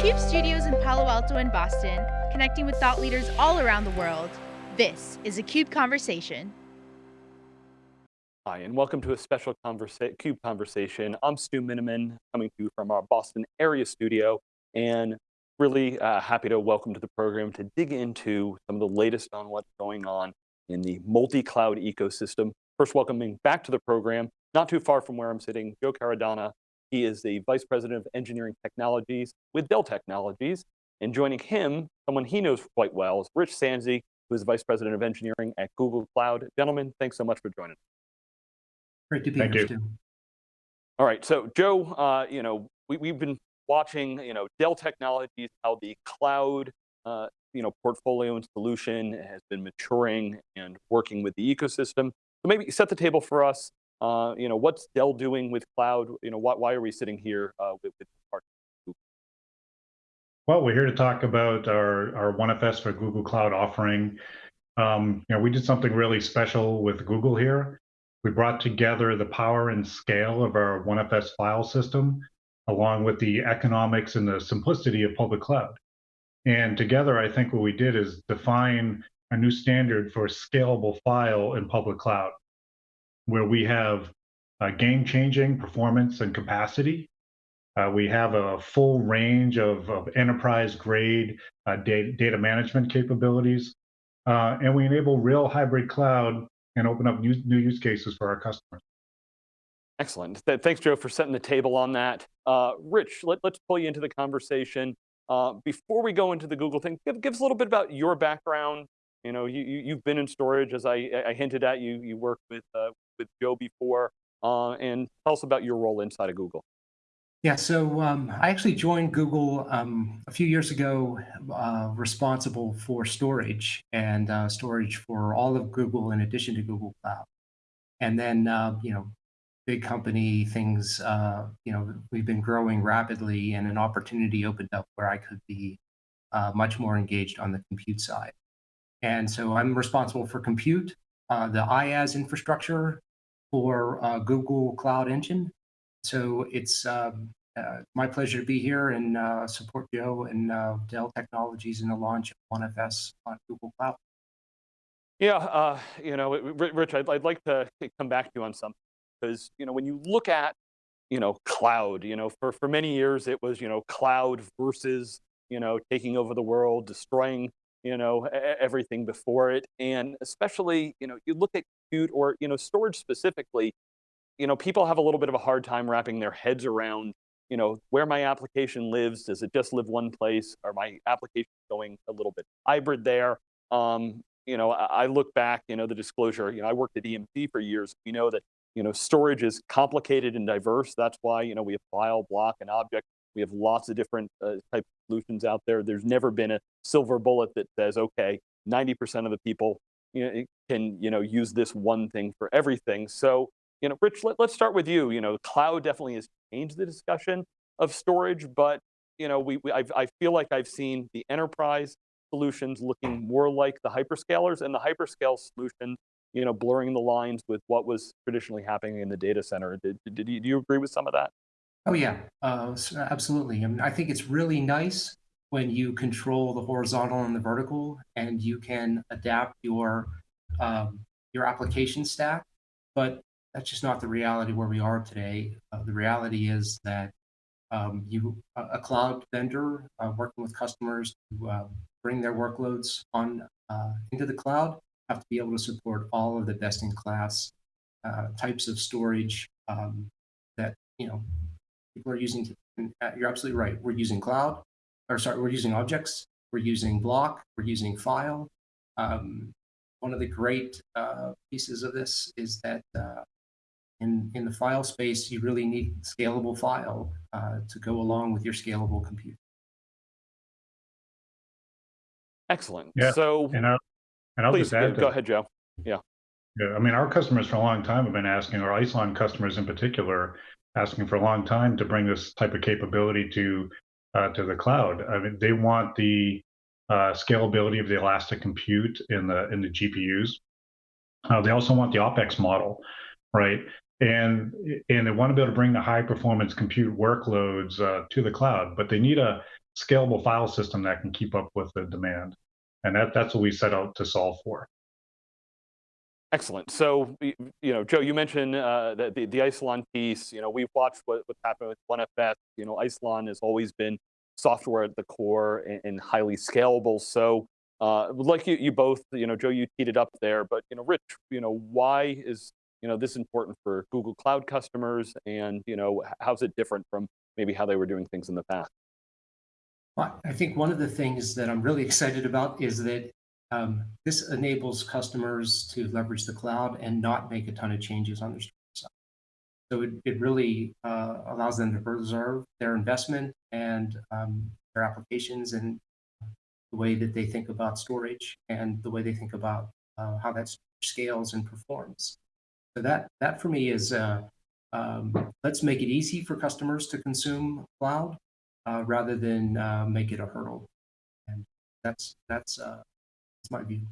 CUBE studios in Palo Alto and Boston, connecting with thought leaders all around the world. This is a CUBE Conversation. Hi, and welcome to a special conversa CUBE Conversation. I'm Stu Miniman, coming to you from our Boston area studio, and really uh, happy to welcome to the program to dig into some of the latest on what's going on in the multi-cloud ecosystem. First, welcoming back to the program, not too far from where I'm sitting, Joe Caradonna. He is the Vice President of Engineering Technologies with Dell Technologies. And joining him, someone he knows quite well, is Rich Sanzi, who is Vice President of Engineering at Google Cloud. Gentlemen, thanks so much for joining us. Great to be Thank here, Stu. All right, so Joe, uh, you know, we, we've been watching, you know, Dell Technologies, how the cloud, uh, you know, portfolio and solution has been maturing and working with the ecosystem. So maybe set the table for us. Uh, you know, what's Dell doing with cloud? You know, why, why are we sitting here uh, with, with Well, we're here to talk about our, our OneFS for Google Cloud offering. Um, you know, we did something really special with Google here. We brought together the power and scale of our OneFS file system, along with the economics and the simplicity of public cloud. And together, I think what we did is define a new standard for scalable file in public cloud where we have uh, game-changing performance and capacity. Uh, we have a full range of, enterprise-grade uh, data, management capabilities, and we enable real hybrid cloud and open up new, new use cases for our customers. Excellent. Thanks, Joe, for setting the table on that. Rich, let, us pull you into the conversation. Before we go into the Google thing, give, us a little bit about your background. You know, you, you, have been in storage, as I, hinted at, you, you worked with, with Joe before, uh, and tell us about your role inside of Google. Yeah, so um, I actually joined Google um, a few years ago, uh, responsible for storage and uh, storage for all of Google in addition to Google Cloud. And then, uh, you know, big company things, uh, you know, we've been growing rapidly and an opportunity opened up where I could be uh, much more engaged on the compute side. And so I'm responsible for compute, uh, the IaaS infrastructure for uh, Google Cloud Engine. So it's um, uh, my pleasure to be here and uh, support Joe and uh, Dell Technologies in the launch of OneFS on Google Cloud. Yeah, uh, you know, Rich, I'd, I'd like to come back to you on something because you know when you look at you know cloud, you know, for for many years it was you know cloud versus you know taking over the world, destroying you know, everything before it. And especially, you know, you look at compute or, you know, storage specifically, you know, people have a little bit of a hard time wrapping their heads around, you know, where my application lives. Does it just live one place? Are my applications going a little bit hybrid there? Um, you know, I, I look back, you know, the disclosure, you know, I worked at EMC for years. We know that, you know, storage is complicated and diverse. That's why, you know, we have file, block, and object we have lots of different uh, type solutions out there. There's never been a silver bullet that says, okay, 90% of the people you know, can you know, use this one thing for everything. So, you know, Rich, let, us start with you. You know, cloud definitely has changed the discussion of storage, but you know, we, we i feel like I've seen the enterprise solutions looking more like the hyperscalers and the hyperscale solutions, you know, blurring the lines with what was traditionally happening in the data center. Did, did you, do you agree with some of that? Oh yeah, uh, absolutely. I mean, I think it's really nice when you control the horizontal and the vertical, and you can adapt your um, your application stack. But that's just not the reality where we are today. Uh, the reality is that um, you a cloud vendor uh, working with customers to uh, bring their workloads on uh, into the cloud have to be able to support all of the best in class uh, types of storage um, that you know people are using, uh, you're absolutely right. We're using cloud, or sorry, we're using objects, we're using block, we're using file. Um, one of the great uh, pieces of this is that uh, in, in the file space, you really need scalable file uh, to go along with your scalable compute. Excellent. Yeah. So, and, I, and I'll please, just add go ahead, Joe. Yeah. Yeah, I mean, our customers for a long time have been asking, our Isilon customers in particular, asking for a long time to bring this type of capability to uh, to the cloud. I mean, they want the uh, scalability of the elastic compute in the in the GPUs. Uh, they also want the OpEx model, right? And and they want to be able to bring the high performance compute workloads uh, to the cloud, but they need a scalable file system that can keep up with the demand. And that, that's what we set out to solve for. Excellent. So, you know, Joe, you mentioned uh, the, the Isilon piece. You know, we've watched what, what's happened with OneFS. You know, Isilon has always been software at the core and, and highly scalable. So, uh, like you, you both, you know, Joe, you teed it up there. But you know, Rich, you know, why is you know this important for Google Cloud customers, and you know, how's it different from maybe how they were doing things in the past? Well, I think one of the things that I'm really excited about is that um, this enables customers to leverage the cloud and not make a ton of changes on their. So it, it really uh, allows them to preserve their investment and um, their applications and the way that they think about storage and the way they think about uh, how that scales and performs. So that that for me is uh, um, let's make it easy for customers to consume cloud uh, rather than uh, make it a hurdle. And that's that's uh, that's my view.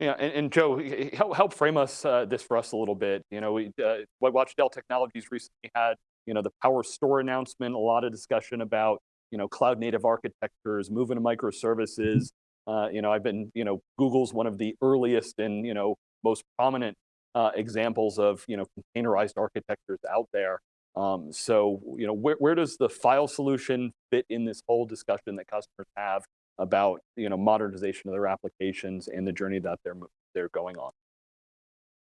Yeah, and, and Joe, help, help frame us uh, this for us a little bit. You know, we uh, I watched Dell Technologies recently had you know the Power Store announcement, a lot of discussion about you know cloud native architectures, moving to microservices. Uh, you know, I've been you know Google's one of the earliest and you know most prominent uh, examples of you know containerized architectures out there. Um, so you know, where where does the file solution fit in this whole discussion that customers have? About you know modernization of their applications and the journey that they're they're going on.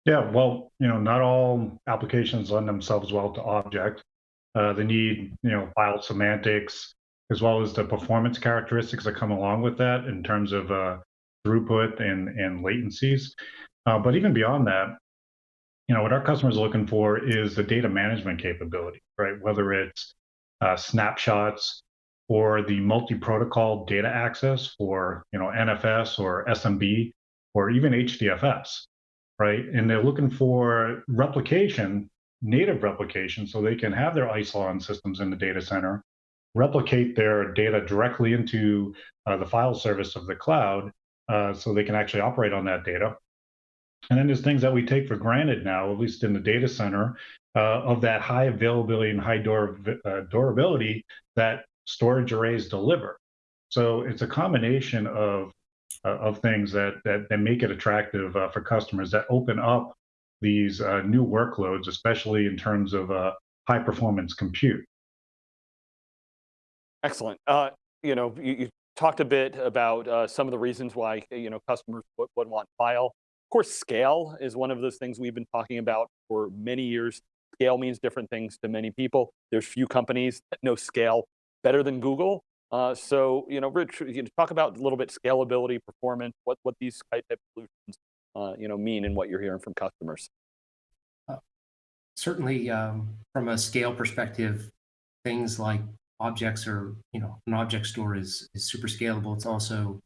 Yeah, well, you know, not all applications lend themselves well to object. Uh, they need, you know, file semantics as well as the performance characteristics that come along with that in terms of uh, throughput and and latencies. Uh, but even beyond that, you know, what our customers are looking for is the data management capability, right? Whether it's uh, snapshots or the multi-protocol data access for, you know, NFS or SMB or even HDFS right? And they're looking for replication, native replication, so they can have their Isilon systems in the data center, replicate their data directly into uh, the file service of the cloud, uh, so they can actually operate on that data. And then there's things that we take for granted now, at least in the data center, uh, of that high availability and high uh, durability that storage arrays deliver. So it's a combination of uh, of things that, that that make it attractive uh, for customers that open up these uh, new workloads, especially in terms of uh, high performance compute. Excellent. Uh, you know, you, you talked a bit about uh, some of the reasons why you know customers would, would want file. Of course, scale is one of those things we've been talking about for many years. Scale means different things to many people. There's few companies that know scale better than Google. Uh, so, you know, Rich, you talk about a little bit scalability, performance, what what these type of solutions, uh, you know, mean and what you're hearing from customers. Certainly, um, from a scale perspective, things like objects or you know an object store is is super scalable. It's also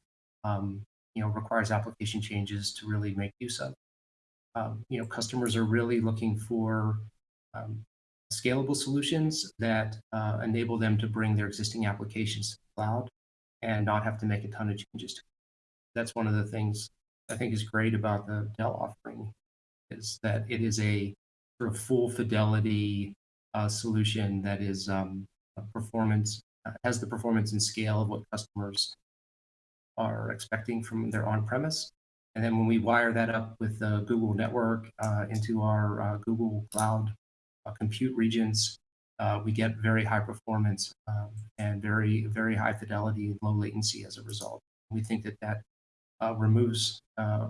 um, you know requires application changes to really make use of. Um, you know, customers are really looking for um, scalable solutions that uh, enable them to bring their existing applications to the cloud and not have to make a ton of changes. That's one of the things I think is great about the Dell offering is that it is a sort of full fidelity uh, solution that is um, performance uh, has the performance and scale of what customers are expecting from their on-premise. And then when we wire that up with the Google network uh, into our uh, Google Cloud compute regions, uh, we get very high performance um, and very, very high fidelity and low latency as a result. We think that that uh, removes uh,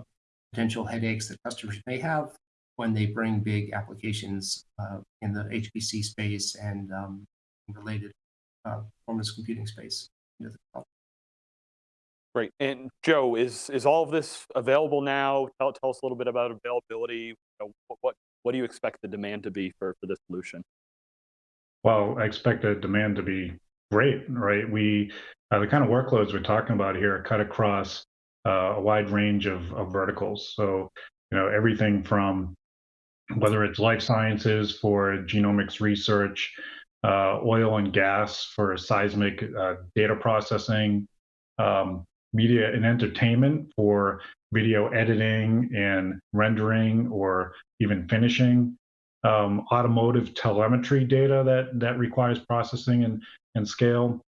potential headaches that customers may have when they bring big applications uh, in the HPC space and um, related uh, performance computing space into the. Great. And Joe, is is all of this available now? Tell, tell us a little bit about availability. You know, what, what what do you expect the demand to be for for this solution? Well, I expect the demand to be great, right? We uh, the kind of workloads we're talking about here cut across uh, a wide range of, of verticals. So, you know, everything from whether it's life sciences for genomics research, uh, oil and gas for seismic uh, data processing, um, media and entertainment for video editing and rendering or even finishing, um, automotive telemetry data that that requires processing and and scale,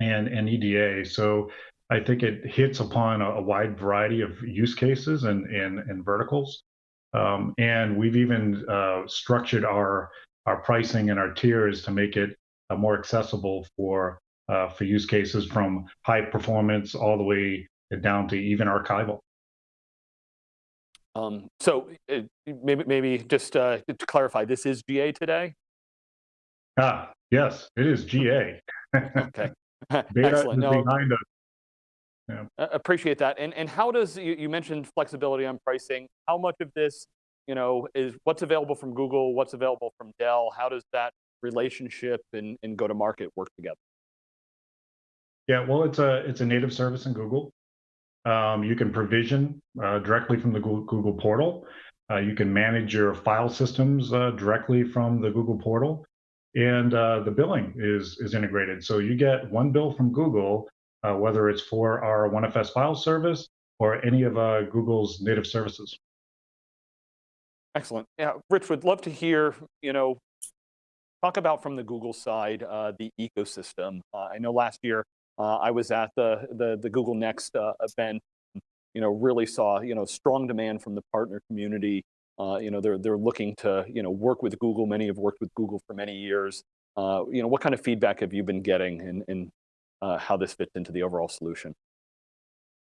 and, and EDA. So I think it hits upon a, a wide variety of use cases and, and, and verticals. Um, and we've even uh, structured our, our pricing and our tiers to make it uh, more accessible for, uh, for use cases from high performance all the way down to even archival. Um, so uh, maybe, maybe just uh, to clarify, this is GA today? Ah, yes, it is GA. Okay, excellent. No, behind us. uh, appreciate that. And, and how does, you, you mentioned flexibility on pricing. How much of this, you know, is what's available from Google, what's available from Dell? How does that relationship and, and go to market work together? Yeah, well, it's a it's a native service in Google. Um, you can provision uh, directly from the Google, portal. Uh, you can manage your file systems uh, directly from the Google portal, and uh, the billing is is integrated. So you get one bill from Google, uh, whether it's for our OneFS file service or any of uh, Google's native services. Excellent. Yeah, Rich, would love to hear, you know, talk about from the Google side, the ecosystem. I know last year uh, I was at the, the, the Google Next uh, event, you know, really saw, you know, strong demand from the partner community. Uh, you know, they're, they're looking to, you know, work with Google. Many have worked with Google for many years. Uh, you know, what kind of feedback have you been getting and, and how this fits into the overall solution?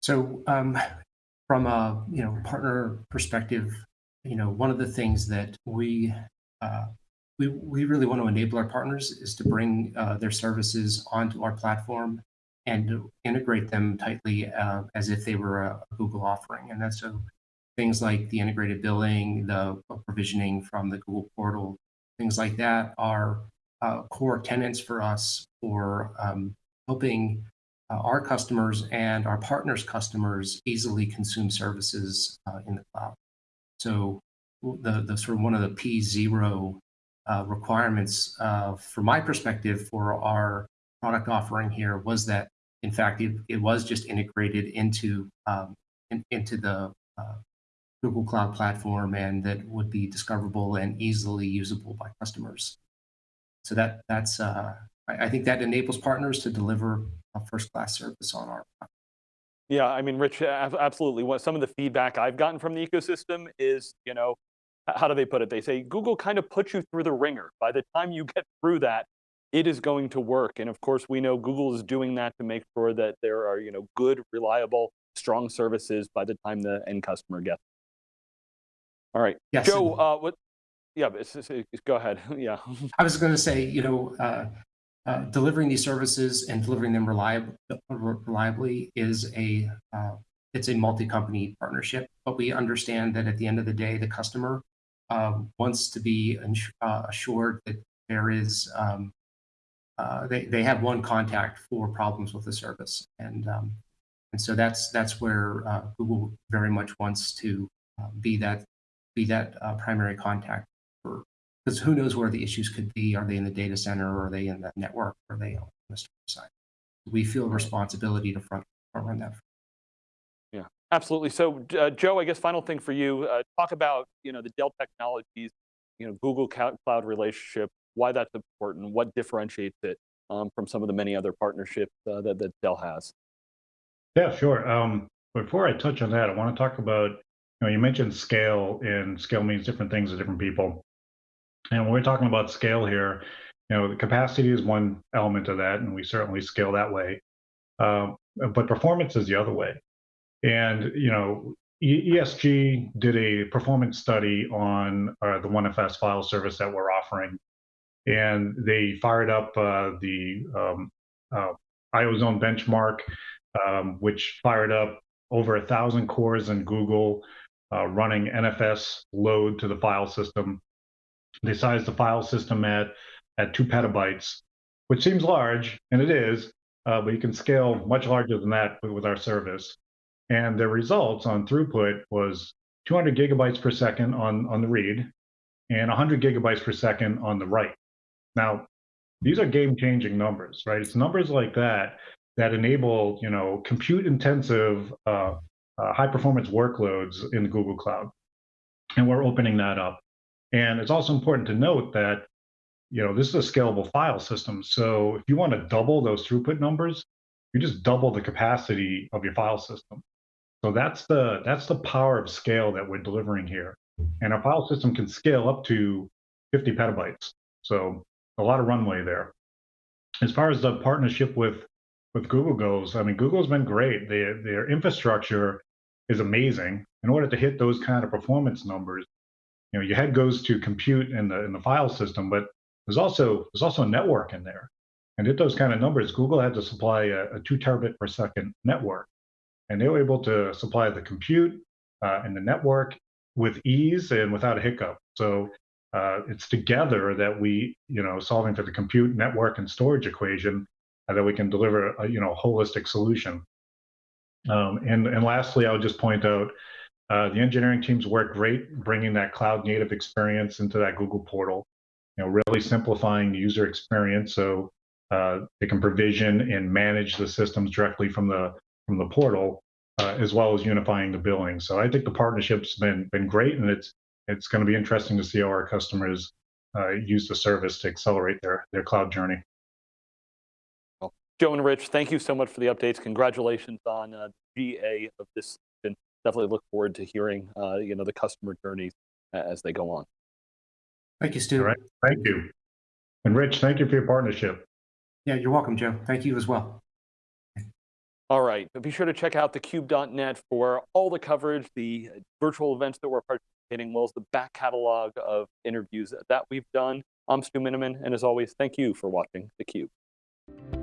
So um, from a you know partner perspective, you know one of the things that we uh, we we really want to enable our partners is to bring uh, their services onto our platform and integrate them tightly uh, as if they were a, Google offering. And that's so things like the integrated billing, the provisioning from the Google portal, things like that are uh, core tenants for us for um, helping uh, our customers and our partners' customers easily consume services uh, in the cloud. So the, the sort of one of the P0 uh, requirements uh, from my perspective for our product offering here was that, in fact, it, it was just integrated into, um, in, into the uh, Google Cloud Platform and that would be discoverable and easily usable by customers. So that that's uh, I, I think that enables partners to deliver a first-class service on our platform. Yeah, I mean, Rich, absolutely. What some of the feedback I've gotten from the ecosystem is, you know, how do they put it? They say Google kind of puts you through the wringer. By the time you get through that, it is going to work. And of course, we know Google is doing that to make sure that there are, you know, good, reliable, strong services by the time the end customer gets. All right, yes, Joe. Uh, what? Yeah, it's, it's, it's, go ahead. yeah. I was going to say, you know, uh, uh, delivering these services and delivering them reliab reliably is a uh, it's a multi-company partnership. But we understand that at the end of the day, the customer um, wants to be uh, assured that there is um, uh, they they have one contact for problems with the service, and um, and so that's that's where uh, Google very much wants to be that be that primary contact for because who knows where the issues could be? Are they in the data center? Or are they in the network? Or are they on the storage side? We feel responsibility to front, front run that. Yeah, absolutely. So, uh, Joe, I guess final thing for you, uh, talk about you know the Dell Technologies, you know Google Cloud relationship, why that's important, what differentiates it um, from some of the many other partnerships uh, that, that Dell has. Yeah, sure. Um, before I touch on that, I want to talk about, you know, you mentioned scale, and scale means different things to different people. And when we're talking about scale here, you know, the capacity is one element of that, and we certainly scale that way. Um, but performance is the other way. And you know, ESG did a performance study on uh, the OneFS file service that we're offering, and they fired up uh, the um, uh, IOZone benchmark, um, which fired up over a thousand cores in Google, uh, running NFS load to the file system they sized the file system at, at two petabytes, which seems large, and it is, uh, but you can scale much larger than that with, our service. And the results on throughput was 200 gigabytes per second on, on the read and 100 gigabytes per second on the write. Now, these are game-changing numbers, right? It's numbers like that that enable, you know, compute-intensive, uh, uh, high-performance workloads in the Google Cloud, and we're opening that up. And it's also important to note that you know, this is a scalable file system. So if you want to double those throughput numbers, you just double the capacity of your file system. So that's the that's the power of scale that we're delivering here. And our file system can scale up to 50 petabytes. So a lot of runway there. As far as the partnership with with Google goes, I mean, Google's been great. Their their infrastructure is amazing. In order to hit those kind of performance numbers, you know, your head goes to compute in the in the file system, but there's also there's also a network in there. And at those kind of numbers, Google had to supply a, a two terabit per second network, and they were able to supply the compute uh, and the network with ease and without a hiccup. So uh, it's together that we, you know, solving for the compute, network, and storage equation, uh, that we can deliver a, you know, holistic solution. Um, and and lastly, I would just point out uh, the engineering teams work great bringing that cloud native experience into that Google portal. You know, really simplifying the user experience so uh, they can provision and manage the systems directly from the from the portal, uh, as well as unifying the billing. So I think the partnership's been been great, and it's it's going to be interesting to see how our customers uh, use the service to accelerate their their cloud journey. Well, Joe and Rich, thank you so much for the updates. Congratulations on uh, GA of this. And definitely look forward to hearing uh, you know the customer journeys as they go on. Thank you, Stu. All right, thank you. And Rich, thank you for your partnership. Yeah, you're welcome, Joe. Thank you as well. All right, but be sure to check out thecube.net for all the coverage, the virtual events that we're participating, as well as the back catalog of interviews that we've done. I'm Stu Miniman, and as always, thank you for watching theCUBE.